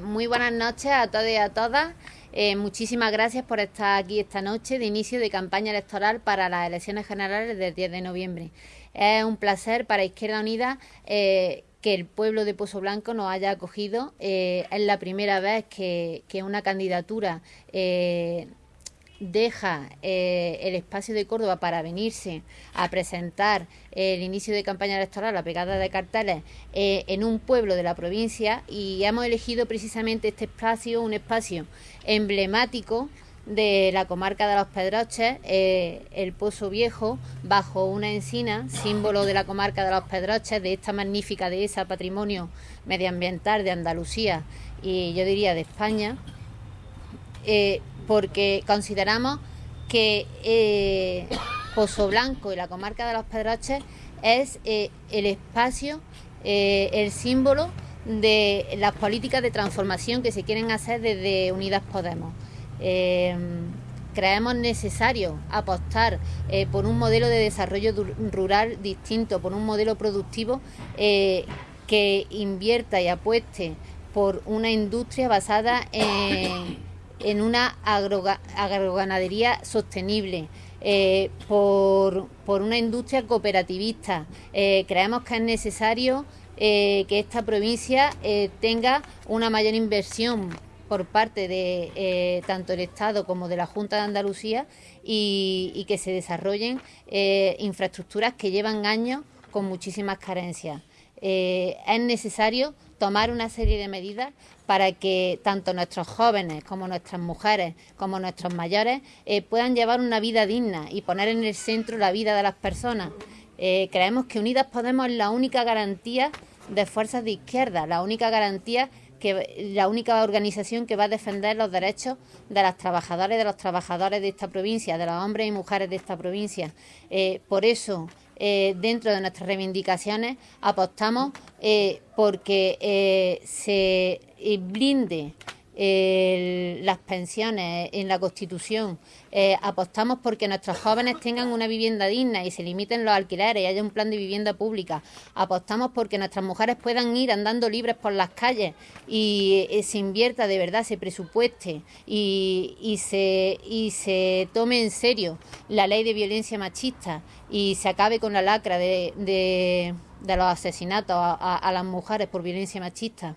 Muy buenas noches a todos y a todas. Eh, muchísimas gracias por estar aquí esta noche de inicio de campaña electoral para las elecciones generales del 10 de noviembre. Es un placer para Izquierda Unida eh, que el pueblo de Pozo Blanco nos haya acogido. Eh, es la primera vez que una candidatura deja eh, el espacio de Córdoba para venirse a presentar el inicio de campaña electoral, la pegada de carteles, eh, en un pueblo de la provincia y hemos elegido precisamente este espacio, un espacio emblemático de la comarca de los Pedroches, eh, el Pozo Viejo, bajo una encina, símbolo de la comarca de los Pedroches, de esta magnífica dehesa patrimonio medioambiental de Andalucía y yo diría de España porque consideramos que eh, Pozo Blanco y la comarca de los Pedroches es eh, el espacio, eh, el símbolo de las políticas de transformación que se quieren hacer desde Unidas Podemos. creemos necesario apostar por un modelo de desarrollo rural distinto, por un modelo productivo que invierta y apueste por una industria basada en en una agroganadería sostenible, eh, por, una industria cooperativista. Eh, creemos que es necesario eh, que esta provincia tenga una mayor inversión por parte de tanto el Estado como de la Junta de Andalucía y que se desarrollen infraestructuras que llevan años con muchísimas carencias. Es necesario tomar una serie de medidas para que tanto nuestros jóvenes como nuestras mujeres, como nuestros mayores, eh, puedan llevar una vida digna y poner en el centro la vida de las personas. Eh, creemos que Unidas Podemos es la única garantía de fuerzas de izquierda, la única garantía que la única organización que va a defender los derechos de las trabajadoras y de los trabajadores de esta provincia, de los hombres y mujeres de esta provincia. Eh, por eso eh, dentro de nuestras reivindicaciones apostamos eh, porque eh, se las pensiones en la Constitución, apostamos porque nuestros jóvenes tengan una vivienda digna y se limiten los alquileres y haya un plan de vivienda pública, apostamos porque nuestras mujeres puedan ir andando libres por las calles y se invierta de verdad, se presupueste y, se, y se tome en serio la ley de violencia machista y se acabe con la lacra de, de, los asesinatos a, las mujeres por violencia machista.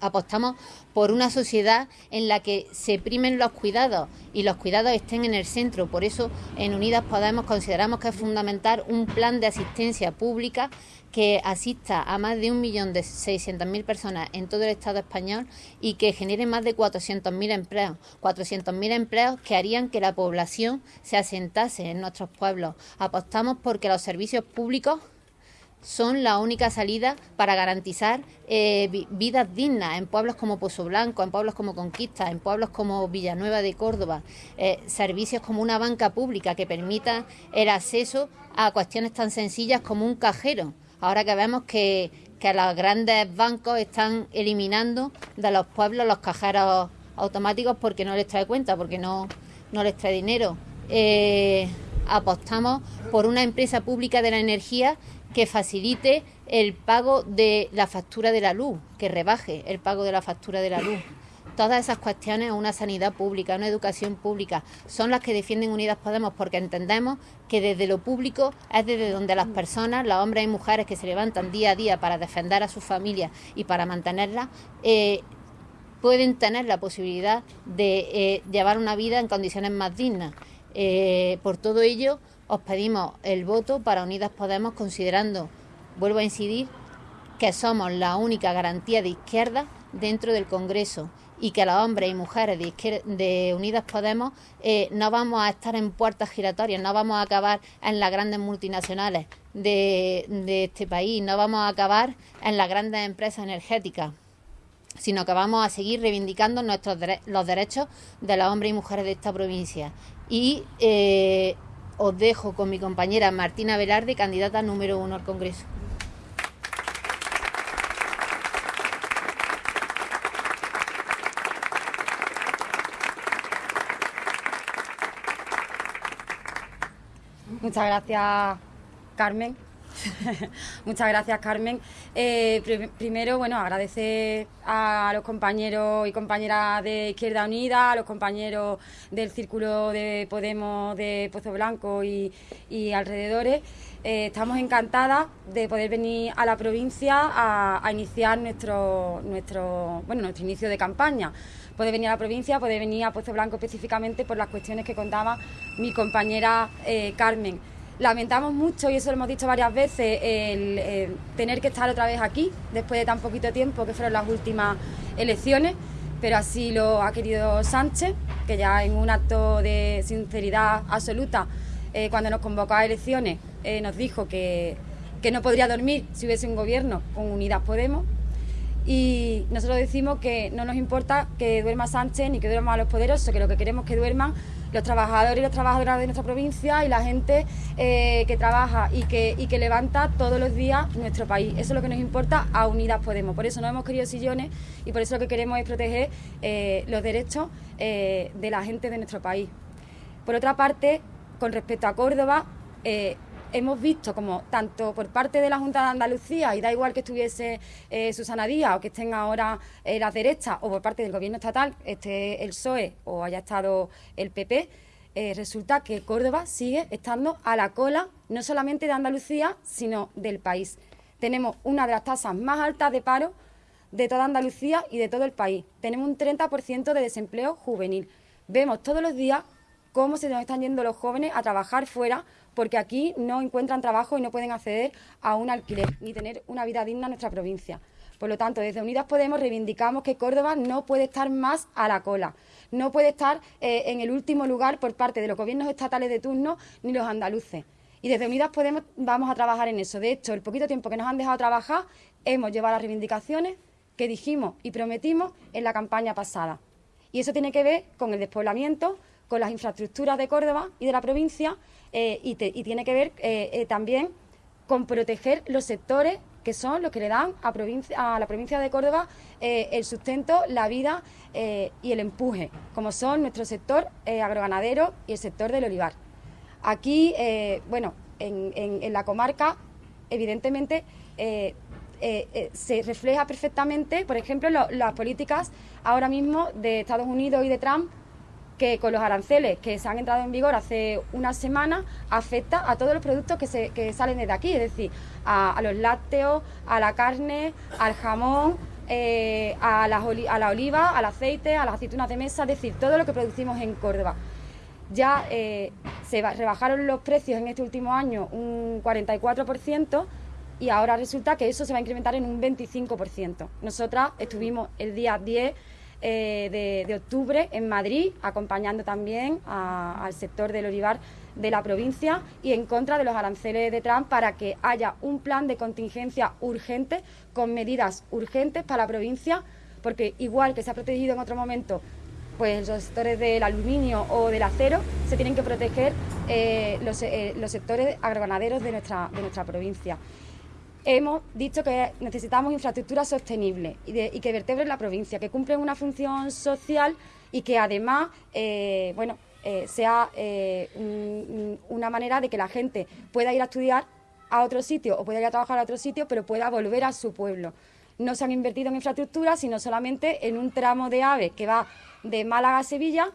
Apostamos por una sociedad en la que se primen los cuidados y los cuidados estén en el centro. Por eso en Unidas Podemos consideramos que es fundamental un plan de asistencia pública que asista a más de 1.600.000 personas en todo el Estado español y que genere más de 400.000 empleos. 400.000 empleos que harían que la población se asentase en nuestros pueblos. Apostamos porque los servicios públicos son la única salida para garantizar eh, vidas dignas en pueblos como Pozo Blanco, en pueblos como Conquista, en pueblos como Villanueva de Córdoba, eh, servicios como una banca pública que permita el acceso a cuestiones tan sencillas como un cajero Ahora que vemos que, los grandes bancos están eliminando de los pueblos los cajeros automáticos porque no les trae cuenta, porque no, no les trae dinero. Eh, apostamos por una empresa pública de la energía que facilite el pago de la factura de la luz, que rebaje el pago de la factura de la luz. Todas esas cuestiones, una sanidad pública, una educación pública, son las que defienden Unidas Podemos porque entendemos que desde lo público es desde donde las personas, los hombres y mujeres que se levantan día a día para defender a sus familias y para mantenerlas, eh, pueden tener la posibilidad de eh, llevar una vida en condiciones más dignas. Eh, por todo ello, os pedimos el voto para Unidas Podemos, considerando, vuelvo a incidir, que somos la única garantía de izquierda dentro del Congreso y que los hombres y mujeres de, Unidas Podemos eh, no vamos a estar en puertas giratorias, no vamos a acabar en las grandes multinacionales de, este país, no vamos a acabar en las grandes empresas energéticas sino que vamos a seguir reivindicando nuestros los derechos de los hombres y mujeres de esta provincia. Y eh, os dejo con mi compañera Martina Velarde, candidata número uno al Congreso. Muchas gracias, Carmen. Muchas gracias, Carmen. Eh, primero, bueno, agradecer a los compañeros y compañeras de Izquierda Unida, a los compañeros del Círculo de Podemos de Pozo Blanco y, alrededores. Eh, estamos encantadas de poder venir a la provincia a, iniciar nuestro, nuestro, bueno, nuestro inicio de campaña. Puede venir a la provincia, puede venir a Pozo Blanco específicamente por las cuestiones que contaba mi compañera eh, Carmen. Lamentamos mucho, y eso lo hemos dicho varias veces, el, tener que estar otra vez aquí, después de tan poquito tiempo que fueron las últimas elecciones, pero así lo ha querido Sánchez, que ya en un acto de sinceridad absoluta, eh, cuando nos convocó a elecciones, eh, nos dijo que, que no podría dormir si hubiese un gobierno con Unidas Podemos. Y nosotros decimos que no nos importa que duerma Sánchez ni que duerman los poderosos, que lo que queremos es que duerman los trabajadores y las trabajadoras de nuestra provincia y la gente eh, que trabaja y que, y que levanta todos los días nuestro país. Eso es lo que nos importa a Unidas Podemos. Por eso no hemos querido sillones y por eso lo que queremos es proteger eh, los derechos eh, de la gente de nuestro país. Por otra parte, con respecto a Córdoba, hemos visto como tanto por parte de la Junta de Andalucía, y da igual que estuviese eh, Susana Díaz o que estén ahora eh, las derechas, o por parte del Gobierno estatal, esté el PSOE o haya estado el PP, eh, resulta que Córdoba sigue estando a la cola no solamente de Andalucía, sino del país. Tenemos una de las tasas más altas de paro de toda Andalucía y de todo el país. Tenemos un 30% de desempleo juvenil. Vemos todos los días cómo se nos están yendo los jóvenes a trabajar fuera porque aquí no encuentran trabajo y no pueden acceder a un alquiler ni tener una vida digna en nuestra provincia. Por lo tanto, desde Unidas Podemos reivindicamos que Córdoba no puede estar más a la cola, no puede estar eh, en el último lugar por parte de los gobiernos estatales de turno ni los andaluces. Y desde Unidas Podemos vamos a trabajar en eso. De hecho, el poquito tiempo que nos han dejado trabajar, hemos llevado las reivindicaciones que dijimos y prometimos en la campaña pasada. Y eso tiene que ver con el despoblamiento, con las infraestructuras de Córdoba y de la provincia eh, y, tiene que ver eh, eh, también con proteger los sectores que son los que le dan a, a la provincia de Córdoba el sustento, la vida y el empuje, como son nuestro sector agroganadero y el sector del olivar. Aquí, bueno, en, la comarca, evidentemente, se refleja perfectamente, por ejemplo, las políticas ahora mismo de Estados Unidos y de Trump que con los aranceles que se han entrado en vigor hace una semana afecta a todos los productos que, se, que salen desde aquí, es decir, a, los lácteos, a la carne, al jamón, eh, a, la, a la oliva, al aceite, a las aceitunas de mesa, es decir, todo lo que producimos en Córdoba. Ya eh, se rebajaron los precios en este último año un 44% y ahora resulta que eso se va a incrementar en un 25%. Nosotras estuvimos el día 10 eh, de, octubre en Madrid, acompañando también al sector del olivar de la provincia y en contra de los aranceles de Trump para que haya un plan de contingencia urgente con medidas urgentes para la provincia, porque igual que se ha protegido en otro momento pues los sectores del aluminio o del acero, se tienen que proteger eh, los, eh, los sectores agroganaderos de nuestra, de nuestra provincia hemos dicho que necesitamos infraestructuras sostenibles y, que vertebren la provincia, que cumplen una función social y que además, eh, bueno, eh, sea eh, una manera de que la gente pueda ir a estudiar a otro sitio o pueda ir a trabajar a otro sitio, pero pueda volver a su pueblo. No se han invertido en infraestructuras, sino solamente en un tramo de AVE que va de Málaga a Sevilla,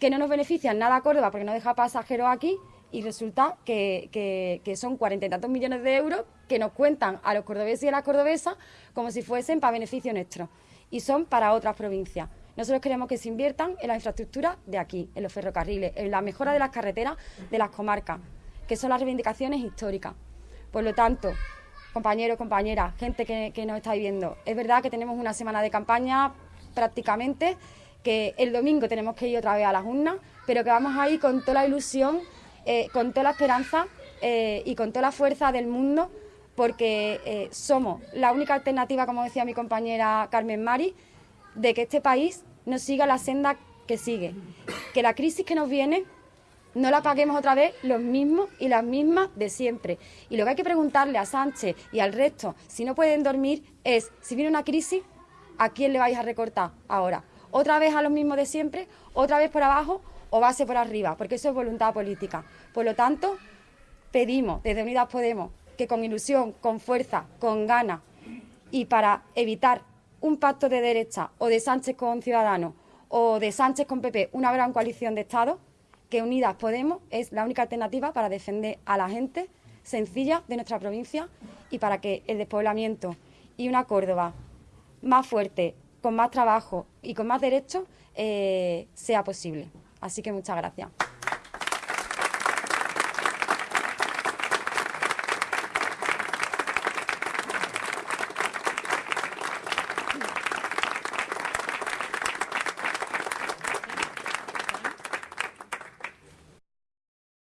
que no nos beneficia en nada a Córdoba porque no deja pasajeros aquí y resulta que, son cuarenta y tantos millones de euros que nos cuentan a los cordobeses y a las cordobesas como si fuesen para beneficio nuestro y son para otras provincias. Nosotros queremos que se inviertan en la infraestructura de aquí, en los ferrocarriles, en la mejora de las carreteras de las comarcas, que son las reivindicaciones históricas. Por lo tanto, compañeros, compañeras, gente que, nos está viendo, es verdad que tenemos una semana de campaña prácticamente, que el domingo tenemos que ir otra vez a las urnas, pero que vamos a ir con toda la ilusión eh, con toda la esperanza eh, y con toda la fuerza del mundo, porque eh, somos la única alternativa, como decía mi compañera Carmen Mari, de que este país no siga la senda que sigue. Que la crisis que nos viene no la paguemos otra vez los mismos y las mismas de siempre. Y lo que hay que preguntarle a Sánchez y al resto, si no pueden dormir, es, si viene una crisis, ¿a quién le vais a recortar ahora? ¿Otra vez a los mismos de siempre? ¿Otra vez por abajo? O base por arriba, porque eso es voluntad política. Por lo tanto, pedimos desde Unidas Podemos que con ilusión, con fuerza, con ganas y para evitar un pacto de derecha o de Sánchez con Ciudadanos o de Sánchez con PP, una gran coalición de Estados, que Unidas Podemos es la única alternativa para defender a la gente sencilla de nuestra provincia y para que el despoblamiento y una Córdoba más fuerte, con más trabajo y con más derechos, eh, sea posible. Así que muchas gracias.